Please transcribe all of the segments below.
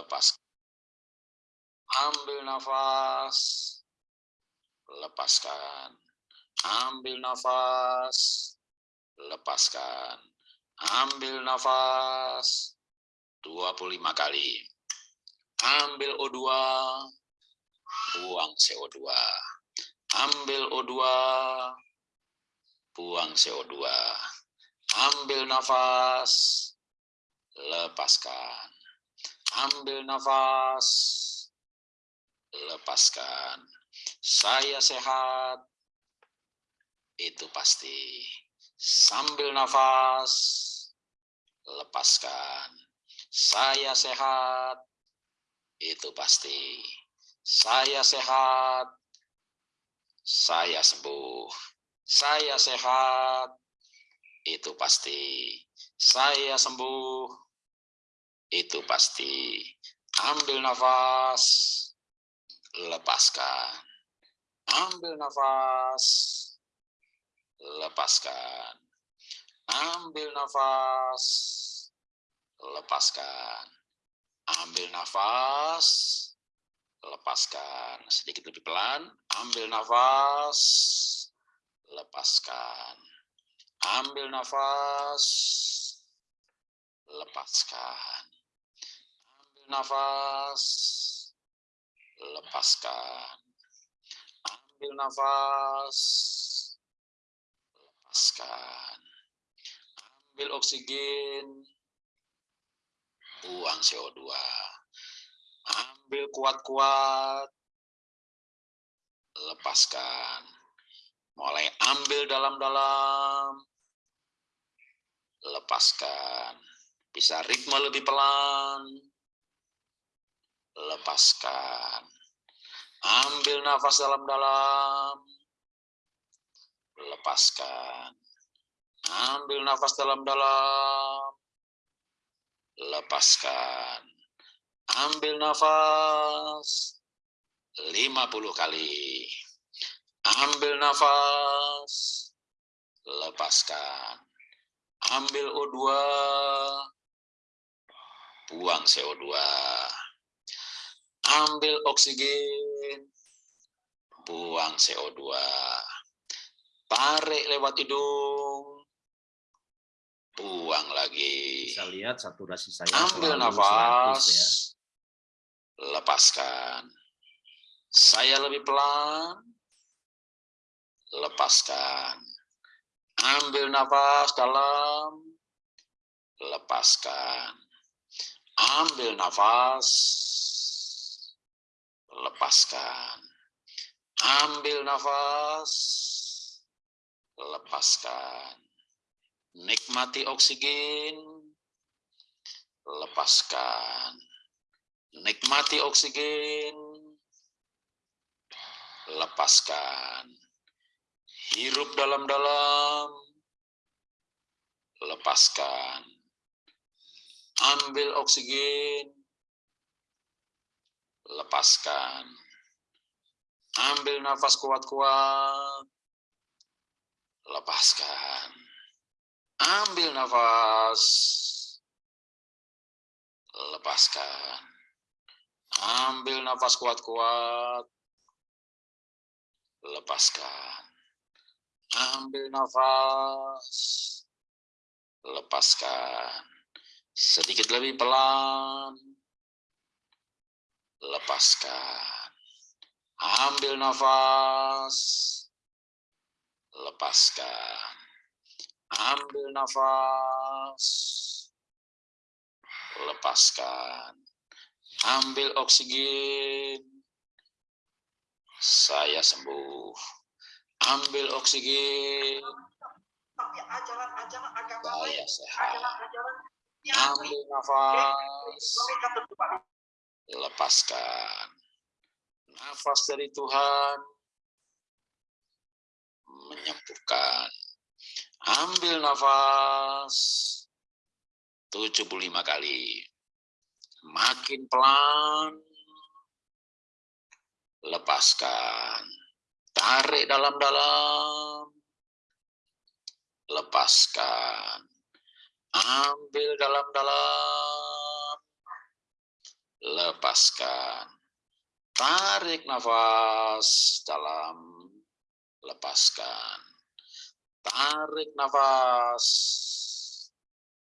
lepas. Ambil nafas, lepaskan. Ambil nafas, lepaskan. Ambil nafas 25 kali. Ambil O2, buang CO2. Ambil O2, buang CO2. Ambil nafas, lepaskan. Ambil nafas, lepaskan. Saya sehat, itu pasti. Sambil nafas, lepaskan. Saya sehat, itu pasti. Saya sehat, saya sembuh. Saya sehat, itu pasti. Saya sembuh, itu pasti. Ambil nafas, lepaskan. Ambil nafas, lepaskan. Ambil nafas, lepaskan. Ambil nafas, lepaskan. Sedikit lebih pelan. Ambil nafas, lepaskan. Ambil nafas, lepaskan. Nafas, lepaskan. Ambil nafas, lepaskan. Ambil oksigen, buang CO2. Ambil kuat-kuat, lepaskan. Mulai ambil dalam-dalam, lepaskan. Bisa ritme lebih pelan, lepaskan. Ambil nafas dalam-dalam, lepaskan. Ambil nafas dalam-dalam, lepaskan. Ambil nafas 50 kali. Ambil nafas, lepaskan. Ambil O2, buang CO2. Ambil oksigen, buang CO2. Tarik lewat hidung, buang lagi. Bisa lihat saturasi saya Ambil selalu 100 nafas, ya. lepaskan. Saya lebih pelan, lepaskan. Ambil nafas dalam, lepaskan. Ambil nafas, lepaskan. Ambil nafas, lepaskan. Nikmati oksigen, lepaskan. Nikmati oksigen, lepaskan. Hirup dalam-dalam, lepaskan. Ambil oksigen, lepaskan. Ambil nafas kuat-kuat, lepaskan. Ambil nafas, lepaskan. Ambil nafas kuat-kuat, lepaskan. Ambil nafas, lepaskan. Sedikit lebih pelan, lepaskan. Ambil nafas, lepaskan. Ambil nafas, lepaskan. Ambil oksigen, saya sembuh. Ambil oksigen, saya sehat. Ambil nafas, lepaskan. Nafas dari Tuhan menyembuhkan. Ambil nafas 75 kali. Makin pelan. Lepaskan. Tarik dalam-dalam. Lepaskan. Ambil dalam-dalam. Lepaskan. Tarik nafas dalam, lepaskan. Tarik nafas,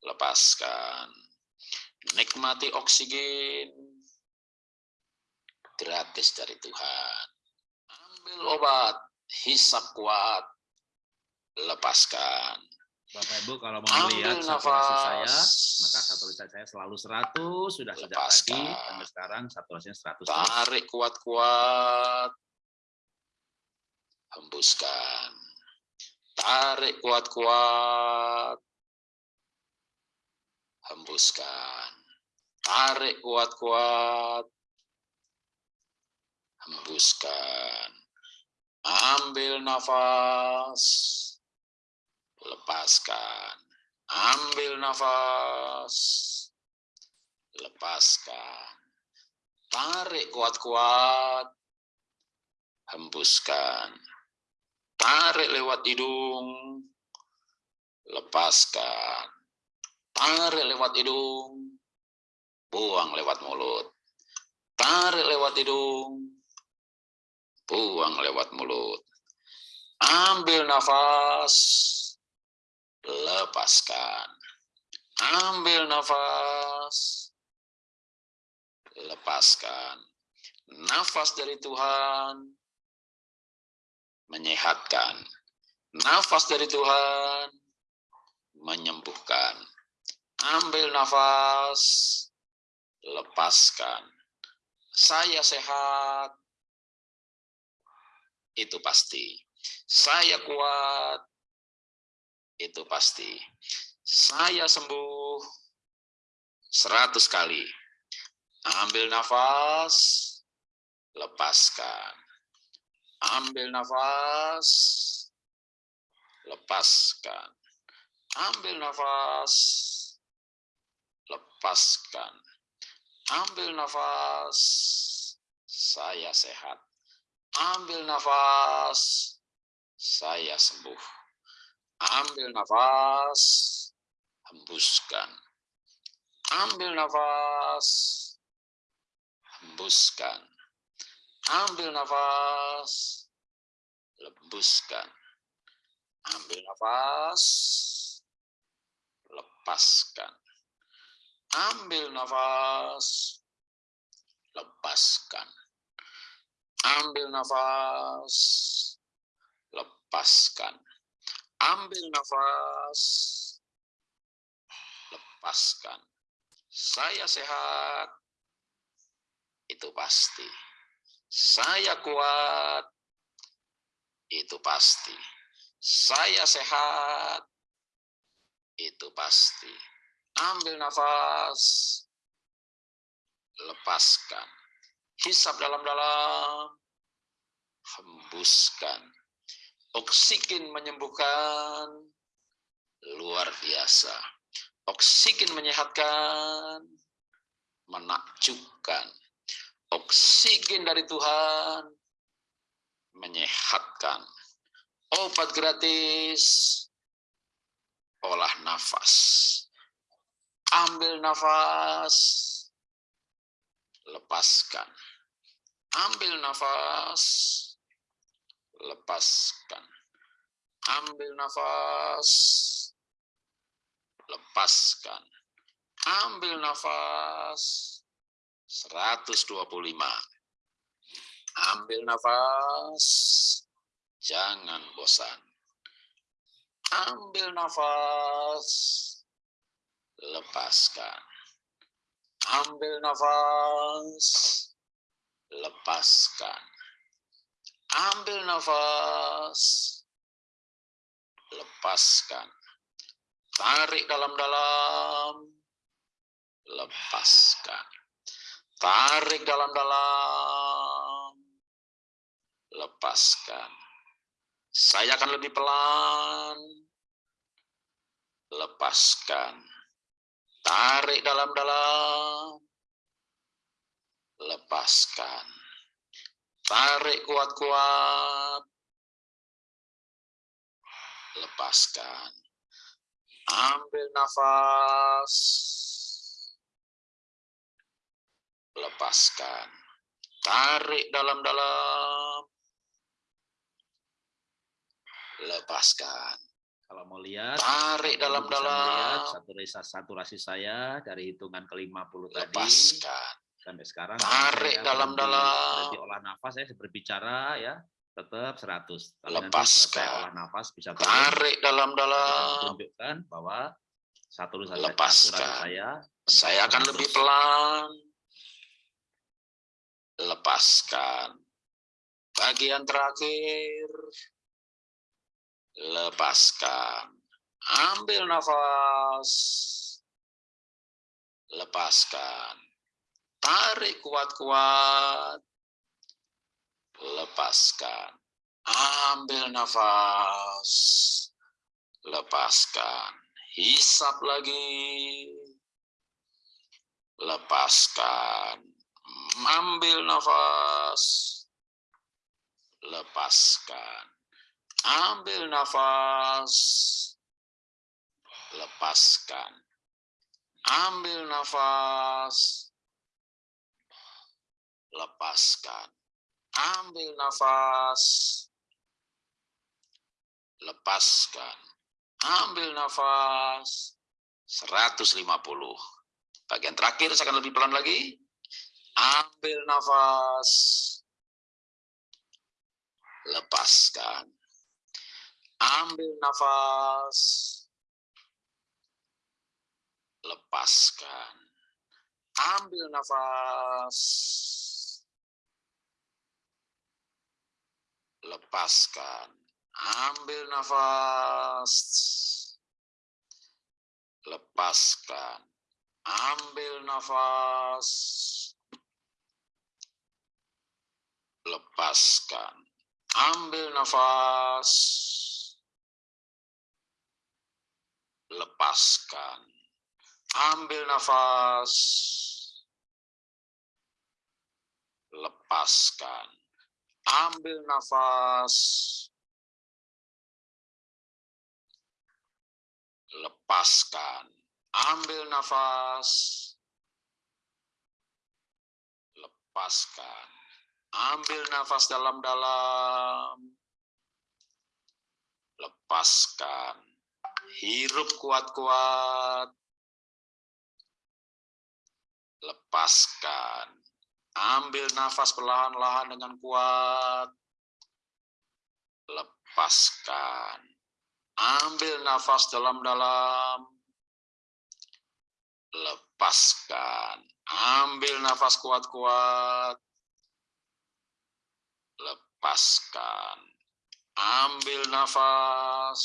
lepaskan. Nikmati oksigen gratis dari Tuhan. Ambil obat, hisap kuat, lepaskan. Bapak Ibu kalau mau melihat saturasi saya, maka saturasi saya selalu 100, sudah sejak tadi, sampai sekarang saturasinya 100. Tarik kuat-kuat, hembuskan. Tarik kuat-kuat, hembuskan. Tarik kuat-kuat, hembuskan. Ambil nafas, lepaskan. Ambil nafas, lepaskan. Tarik kuat-kuat, hembuskan. Tarik lewat hidung, lepaskan. Tarik lewat hidung, buang lewat mulut. Tarik lewat hidung, buang lewat mulut. Ambil nafas, lepaskan. Ambil nafas, lepaskan. Nafas dari Tuhan menyehatkan. Nafas dari Tuhan menyembuhkan. Ambil nafas, lepaskan. Saya sehat, itu pasti. Saya kuat, itu pasti. Saya sembuh seratus kali. Ambil nafas, lepaskan. Ambil nafas, lepaskan. Ambil nafas, lepaskan. Ambil nafas, saya sehat. Ambil nafas, saya sembuh. Ambil nafas, hembuskan. Ambil nafas, hembuskan. Ambil nafas, lembuskan. Ambil nafas, lepaskan. Ambil nafas, lepaskan. Ambil nafas, lepaskan. Ambil nafas, lepaskan. Saya sehat, itu pasti. Saya kuat, itu pasti. Saya sehat, itu pasti. Ambil nafas, lepaskan hisap dalam-dalam, hembuskan. Oksigen menyembuhkan, luar biasa. Oksigen menyehatkan, menakjubkan. Oksigen dari Tuhan menyehatkan. Obat gratis, olah nafas. Ambil nafas, lepaskan. Ambil nafas, lepaskan. Ambil nafas, lepaskan. Ambil nafas, 125. Ambil nafas, jangan bosan. Ambil nafas, lepaskan. Ambil nafas, lepaskan. Ambil nafas, lepaskan. Tarik dalam-dalam, lepaskan. Tarik dalam-dalam, lepaskan. Saya akan lebih pelan, lepaskan. Tarik dalam-dalam, lepaskan. Tarik kuat-kuat, lepaskan. Ambil nafas, lepaskan. Tarik dalam-dalam. Lepaskan. Kalau mau lihat, tarik dalam-dalam. Saturasi, saturasi saya dari hitungan ke-50 tadi. Lepaskan. Sampai sekarang. Tarik dalam-dalam. Berhenti olah nafas, saya berbicara ya tetap 100. Tapi Lepaskan. olah nafas bisa tarik dalam-dalam. Tunjukkan bahwa satu Lepaskan. saya. Saya akan lebih pelan. Lepaskan. Bagian terakhir lepaskan. Ambil nafas. Lepaskan. Tarik kuat-kuat. Lepaskan. Ambil nafas. Lepaskan. Hisap lagi. Lepaskan. Ambil nafas. Lepaskan Ambil nafas. Lepaskan. Ambil nafas. Lepaskan. Ambil nafas. Lepaskan. Ambil nafas. 150. Bagian terakhir saya akan lebih pelan lagi. Ambil nafas. Lepaskan. Ambil nafas. Lepaskan. Ambil nafas. Lepaskan. Ambil nafas. Lepaskan. Ambil nafas. Lepaskan. Ambil nafas. lepaskan. Ambil nafas. Lepaskan. Ambil nafas. Lepaskan. Ambil nafas. Lepaskan. Ambil nafas dalam-dalam. Lepaskan Hirup kuat-kuat. Lepaskan. Ambil nafas perlahan-lahan dengan kuat. Lepaskan. Ambil nafas dalam-dalam. Lepaskan. Ambil nafas kuat-kuat. Lepaskan. Ambil nafas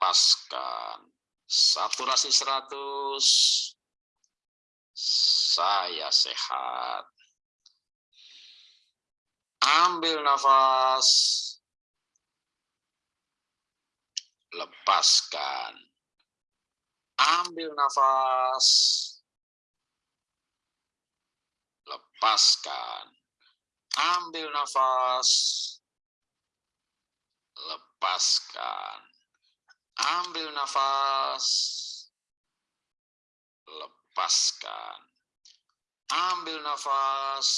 lepaskan saturasi 100 saya sehat. Ambil nafas. Lepaskan. Ambil nafas. Lepaskan. Ambil nafas. Lepaskan. Ambil nafas. Lepaskan. Ambil nafas.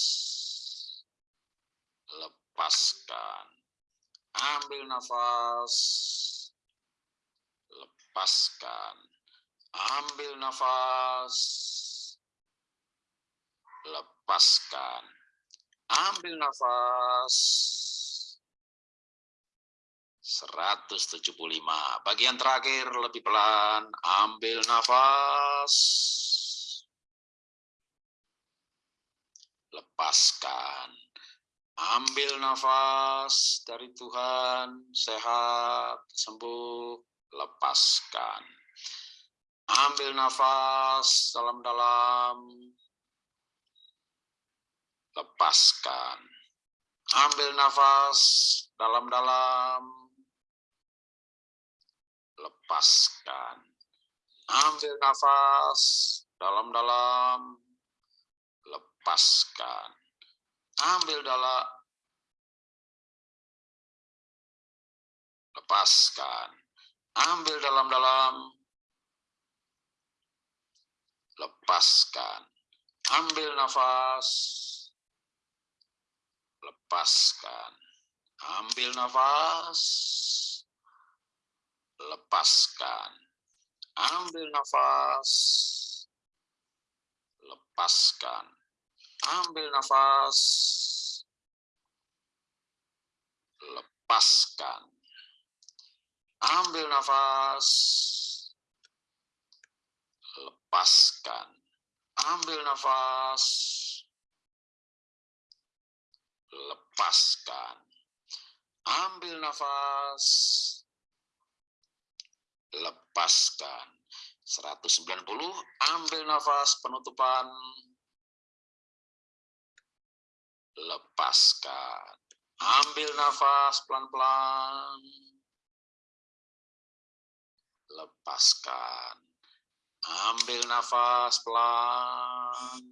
Lepaskan. Ambil nafas. Lepaskan. Ambil nafas. Lepaskan. Ambil nafas 175. Bagian terakhir lebih pelan. Ambil nafas. Lepaskan. Ambil nafas dari Tuhan. Sehat, sembuh. Lepaskan. Ambil nafas dalam-dalam. Lepaskan. Ambil nafas dalam-dalam lepaskan. Ambil nafas dalam-dalam, lepaskan. Ambil dalam, lepaskan. Ambil dalam-dalam, lepaskan. Ambil nafas, lepaskan. Ambil nafas, lepaskan. Ambil nafas, lepaskan. Ambil nafas, lepaskan. Ambil nafas, lepaskan. Ambil nafas, lepaskan. Ambil nafas, lepaskan. 190, ambil nafas penutupan, lepaskan. Ambil nafas pelan-pelan, lepaskan. Ambil nafas pelan,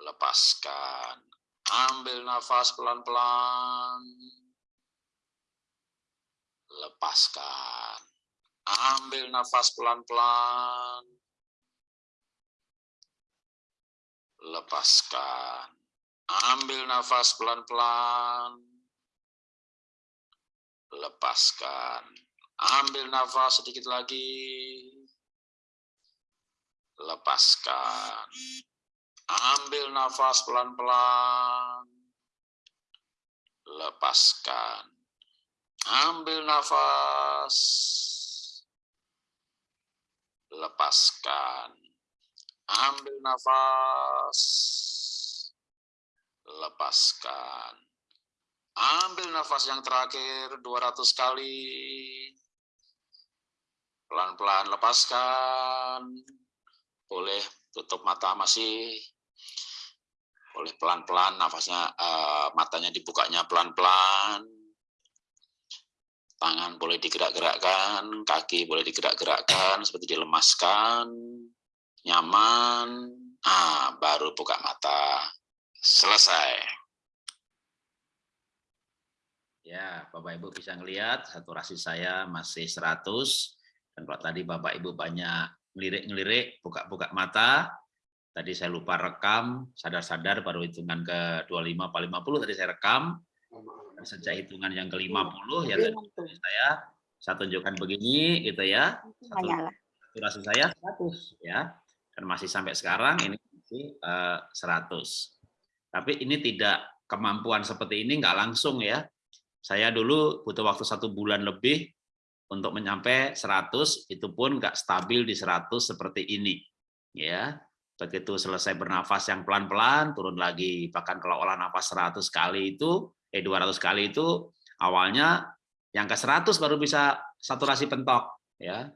lepaskan. Ambil nafas pelan-pelan, lepaskan. Ambil nafas pelan-pelan, lepaskan. Ambil nafas pelan-pelan, lepaskan. Ambil nafas sedikit lagi, lepaskan. Ambil nafas pelan-pelan, lepaskan. Ambil nafas, lepaskan. Ambil nafas, lepaskan. Ambil nafas yang terakhir 200 kali. Pelan-pelan lepaskan. Boleh tutup mata masih. Boleh pelan-pelan nafasnya uh, matanya dibukanya pelan-pelan. Tangan boleh digerak-gerakkan, kaki boleh digerak-gerakkan seperti dilemaskan. Nyaman. Ah, baru buka mata. Selesai. Ya, Bapak Ibu bisa ngelihat saturasi saya masih 100 dan kalau tadi Bapak Ibu banyak ngelirik-ngelirik, buka-buka mata, tadi saya lupa rekam, sadar-sadar baru hitungan ke 25 apa 50 tadi saya rekam. Dan sejak hitungan yang ke-50 ya tadi saya saya tunjukkan begini gitu ya. Saturasi saya 100 ya. Dan masih sampai sekarang ini masih uh, 100. Tapi ini tidak kemampuan seperti ini nggak langsung ya. Saya dulu butuh waktu satu bulan lebih untuk mencapai 100, itu pun nggak stabil di 100 seperti ini. ya. Begitu selesai bernafas yang pelan-pelan, turun lagi. Bahkan kalau olah nafas 100 kali itu, eh 200 kali itu, awalnya yang ke 100 baru bisa saturasi pentok. ya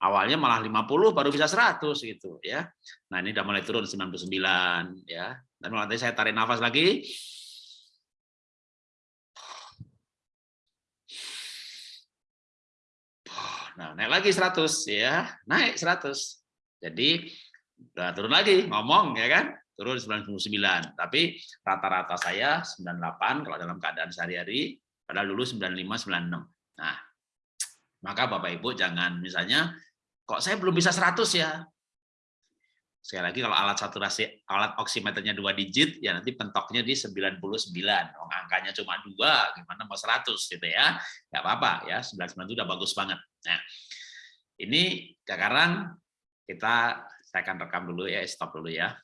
awalnya malah 50 baru bisa 100 gitu ya. Nah, ini udah mulai turun 99 ya. Dan nanti saya tarik nafas lagi. Nah, naik lagi 100 ya. Naik 100. Jadi udah turun lagi ngomong ya kan? Turun 99. Tapi rata-rata saya 98 kalau dalam keadaan sehari-hari, padahal dulu 95 96. Nah, maka Bapak Ibu jangan misalnya kok saya belum bisa 100 ya? Sekali lagi kalau alat saturasi alat oximeternya dua digit ya nanti pentoknya di 99 oh, angkanya cuma dua gimana mau 100 gitu ya? Nggak apa-apa ya. 99 itu udah bagus banget. Nah ini sekarang kita saya akan rekam dulu ya stop dulu ya